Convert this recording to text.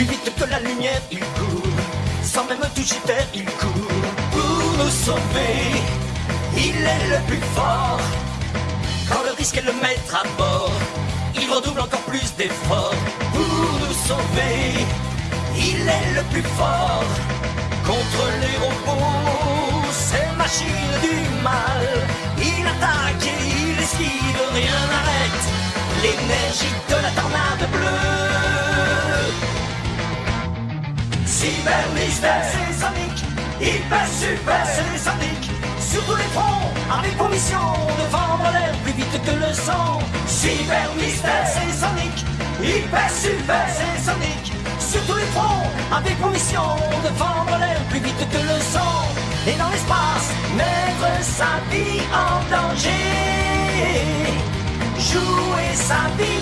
plus vite que la lumière, il court. Sans même toucher terre, il court. Pour nous sauver, il est le plus fort. Quand le risque est le mettre à bord, il redouble encore plus d'efforts. Pour nous sauver, il est le plus fort. Contre les robots, ces machines du mal, il attaque et il esquive, rien n'arrête l'énergie de la tornade Cyber mystère, c'est Sonic, hyper super, c'est Sonic. Sur tous les fronts, avec pour mission de vendre l'air plus vite que le sang. Cyber mystère, c'est Sonic, hyper super, c'est Sonic. Sur tous les fronts, avec pour mission de vendre l'air plus vite que le sang. Et dans l'espace, mettre sa vie en danger. Jouer sa vie